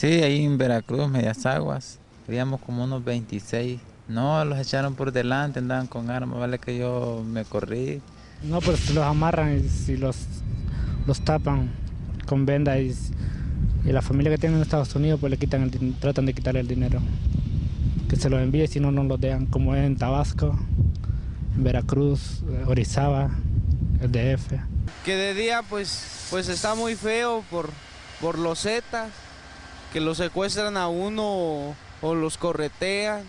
Sí, ahí en Veracruz, Medias Aguas, teníamos como unos 26. No, los echaron por delante, andaban con armas, vale que yo me corrí. No, pues los amarran y si los, los tapan con vendas y, y, la familia que tienen en Estados Unidos pues le quitan el, tratan de quitarle el dinero. Que se los envíe si no, no los dejan, como en Tabasco, en Veracruz, Orizaba, el DF. Que de día pues, pues está muy feo por, por los Zetas, que los secuestran a uno o, los corretean.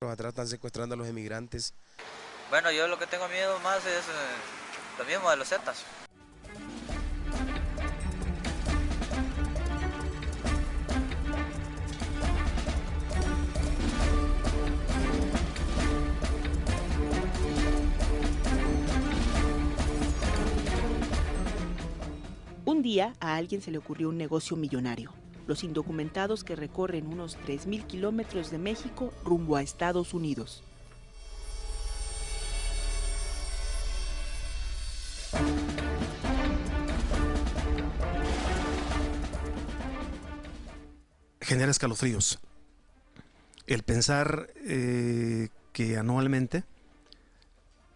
Atrás están secuestrando a los emigrantes. Bueno, yo lo que tengo miedo más es eh, lo mismo de los Zetas. Un día a alguien se le ocurrió un negocio millonario. Los indocumentados que recorren unos 3.000 kilómetros de México rumbo a Estados Unidos. genera escalofríos. El pensar eh, que anualmente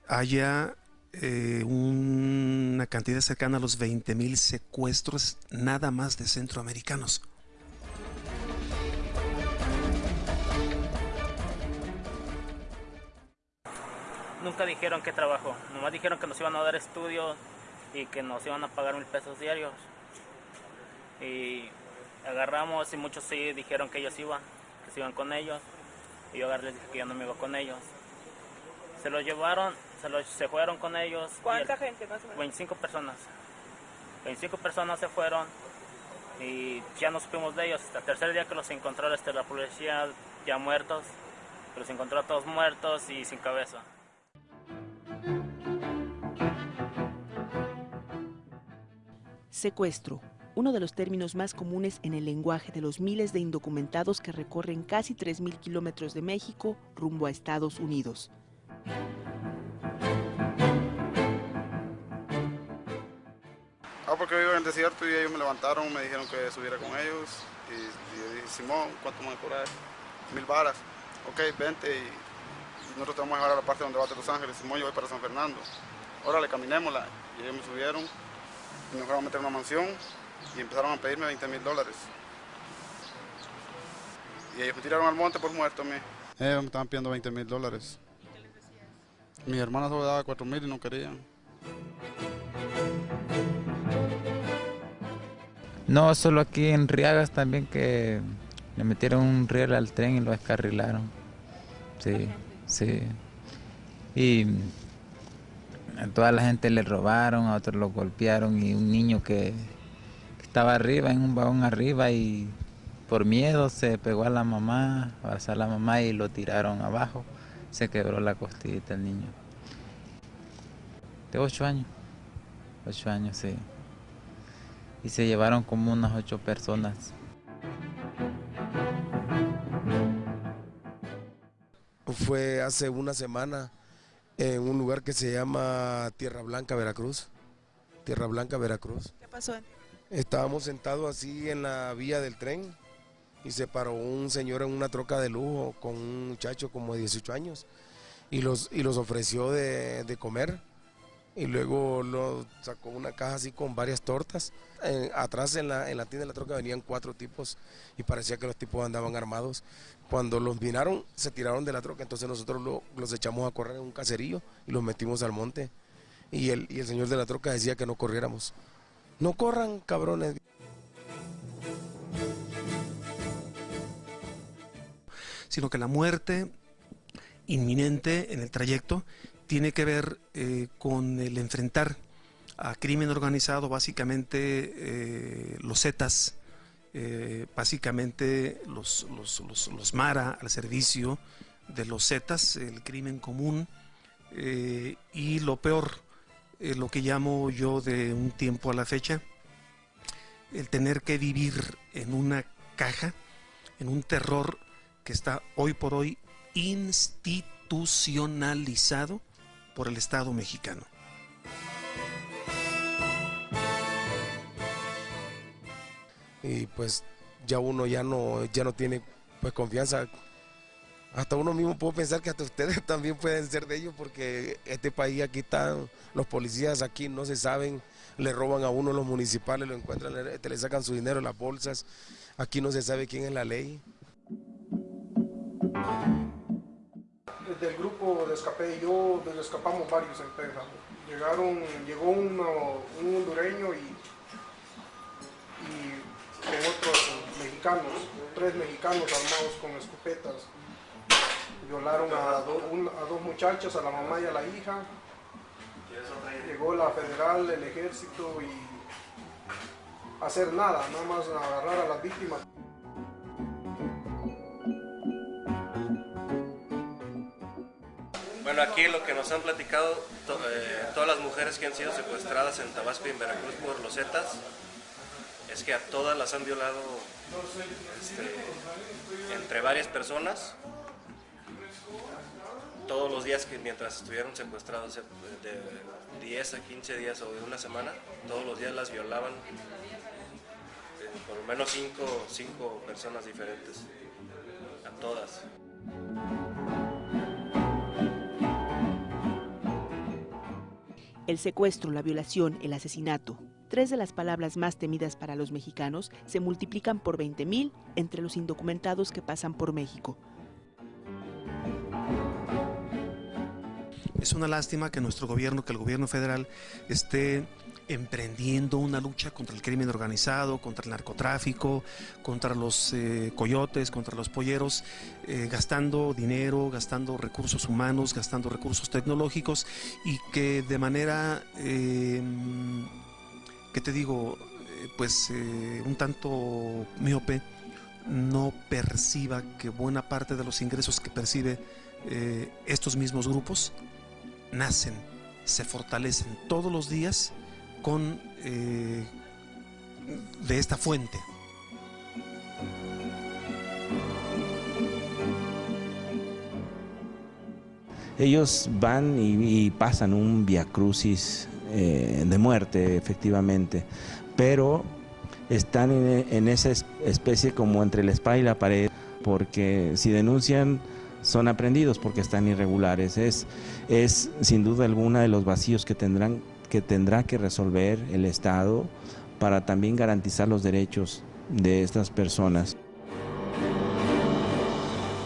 haya eh, una cantidad cercana a los 20.000 secuestros nada más de centroamericanos. Nunca dijeron qué trabajo, nomás dijeron que nos iban a dar estudios y que nos iban a pagar mil pesos diarios. Y agarramos y muchos sí dijeron que ellos iban, que se iban con ellos. Y yo agarré les dije que yo no me iba con ellos. Se los llevaron, se, los, se fueron con ellos. ¿Cuánta gente más o menos? 25 personas. 25 personas se fueron y ya no supimos de ellos. Hasta el tercer día que los encontró este, la policía ya muertos, los encontró a todos muertos y sin cabeza. Secuestro, uno de los términos más comunes en el lenguaje de los miles de indocumentados que recorren casi 3.000 kilómetros de México rumbo a Estados Unidos. Ah, porque vivo en el desierto y ellos me levantaron, me dijeron que subiera con ellos. Y, yo dije, Simón, ¿cuánto me cobrar? Mil varas. Ok, vente y, nosotros te vamos a a la parte donde va de Los Ángeles. Simón, yo voy para San Fernando. Órale, caminémosla. Y ellos me subieron nos fueron a meter en una mansión y empezaron a pedirme 20 mil dólares. Y ellos me tiraron al monte por muerto a mí. Ellos me estaban pidiendo 20 mil dólares. Mi hermana solo daba 4 mil y no querían. No, solo aquí en Riagas también que le metieron un riel al tren y lo descarrilaron. Sí, sí. Y a toda la gente le robaron, a otros lo golpearon y un niño que, estaba arriba, en un vagón arriba y por miedo se pegó a la mamá, abrazó a la mamá y lo tiraron abajo. Se quebró la costillita el niño. De ocho años. Ocho años, sí. Y se llevaron como unas ocho personas. Fue hace una semana en un lugar que se llama Tierra Blanca, Veracruz. Tierra Blanca, Veracruz. ¿Qué pasó? Estábamos sentados así en la vía del tren y se paró un señor en una troca de lujo con un muchacho como de 18 años y los, y los ofreció de, de comer y luego lo sacó una caja así con varias tortas. Atrás en la, en la tienda de la troca venían cuatro tipos y parecía que los tipos andaban armados. Cuando los miraron, se tiraron de la troca, entonces nosotros lo- los echamos a correr en un caserillo y los metimos al monte. Y y el señor de la troca decía que no corriéramos. No corran, cabrones. sino que la muerte inminente en el trayecto tiene que ver eh, con el enfrentar a crimen organizado, básicamente eh, los Zetas, eh, básicamente los, los, los- los Mara al servicio de los Zetas, el crimen común, y lo peor, lo que llamo yo de un tiempo a la fecha, el tener que vivir en una caja, en un terror que está hoy por hoy institucionalizado por el Estado mexicano. Y pues ya uno ya no, ya no tiene pues confianza. Hasta uno mismo puede pensar que hasta ustedes también pueden ser de ellos porque este país aquí están, los policías aquí no se saben, le roban a uno los municipales, lo encuentran, le, le sacan su dinero las bolsas, aquí no se sabe quién es la ley. Del grupo de escapé yo, escapamos varios en Pénjamo. Llegaron, llegó un hondureño y, y con otros mexicanos, tres mexicanos armados con escopetas. Violaron a, a dos muchachas, a la mamá y a la hija. Llegó la federal, el ejército y hacer nada, nada más agarrar a las víctimas. Bueno, aquí lo que nos han platicado eh, todas las mujeres que han sido secuestradas en Tabasco y en Veracruz por los Zetas es que a todas las han violado este, entre varias personas todos los días que mientras estuvieron secuestrados de 10 a 15 días o de una semana, todos los días las violaban eh, por lo menos 5 cinco personas diferentes, a todas. El secuestro, la violación, el asesinato, tres de las palabras más temidas para los mexicanos, se multiplican por 20.000 entre los indocumentados que pasan por México. Es una lástima que nuestro gobierno, que el gobierno federal esté emprendiendo una lucha contra el crimen organizado, contra el narcotráfico, contra los eh, coyotes, contra los polleros, eh, gastando dinero, gastando recursos humanos, gastando recursos tecnológicos y que de manera, eh, ¿qué te digo? Eh, pues un tanto miope, no perciba que buena parte de los ingresos que percibe estos mismos grupos nacen, se fortalecen todos los días con eh, de esta fuente. Ellos van y, pasan un viacrucis eh, de muerte, efectivamente, pero están en, en, esa especie como entre la espada y la pared, porque si denuncian son aprendidos porque están irregulares. Es, es sin duda alguna de los vacíos que tendrán que tendrá que resolver el Estado para también garantizar los derechos de estas personas.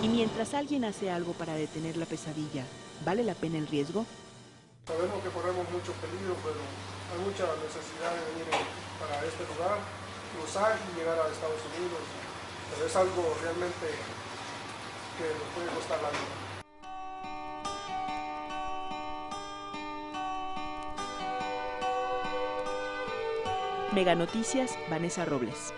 Y mientras alguien hace algo para detener la pesadilla, ¿vale la pena el riesgo? Sabemos que corremos mucho peligro, pero hay mucha necesidad de venir para este lugar, cruzar y llegar a Estados Unidos. Pero es algo realmente que nos puede costar la vida. Mega Noticias, Vanessa Robles.